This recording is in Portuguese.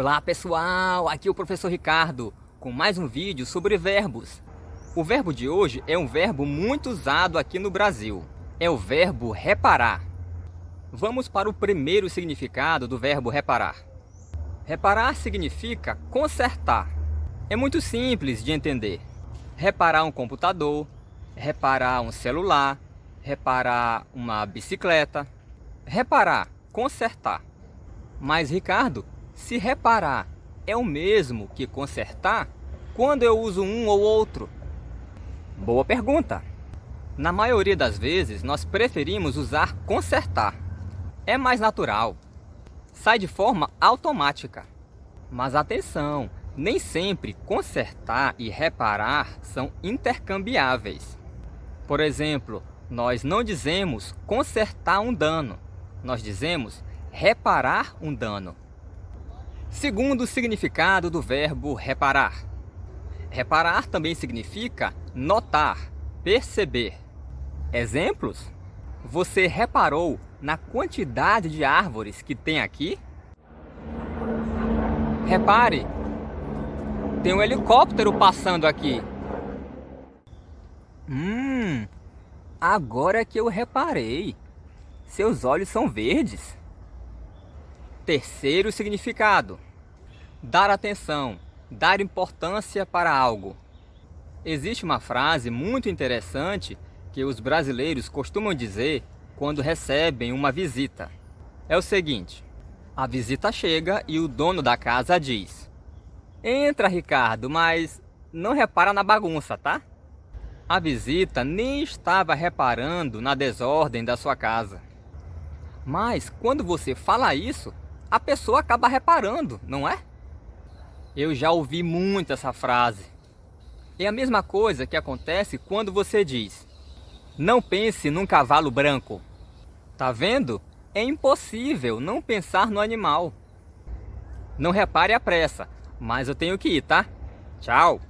Olá pessoal, aqui é o professor Ricardo com mais um vídeo sobre verbos. O verbo de hoje é um verbo muito usado aqui no Brasil. É o verbo reparar. Vamos para o primeiro significado do verbo reparar. Reparar significa consertar. É muito simples de entender. Reparar um computador, reparar um celular, reparar uma bicicleta. Reparar, consertar. Mas Ricardo, se reparar é o mesmo que consertar, quando eu uso um ou outro? Boa pergunta! Na maioria das vezes, nós preferimos usar consertar. É mais natural. Sai de forma automática. Mas atenção, nem sempre consertar e reparar são intercambiáveis. Por exemplo, nós não dizemos consertar um dano, nós dizemos reparar um dano. Segundo significado do verbo reparar. Reparar também significa notar, perceber. Exemplos? Você reparou na quantidade de árvores que tem aqui? Repare, tem um helicóptero passando aqui. Hum, agora que eu reparei. Seus olhos são verdes. Terceiro significado: dar atenção, dar importância para algo. Existe uma frase muito interessante que os brasileiros costumam dizer quando recebem uma visita. É o seguinte: a visita chega e o dono da casa diz: Entra, Ricardo, mas não repara na bagunça, tá? A visita nem estava reparando na desordem da sua casa. Mas quando você fala isso, a pessoa acaba reparando, não é? Eu já ouvi muito essa frase. É a mesma coisa que acontece quando você diz Não pense num cavalo branco. Tá vendo? É impossível não pensar no animal. Não repare a pressa, mas eu tenho que ir, tá? Tchau!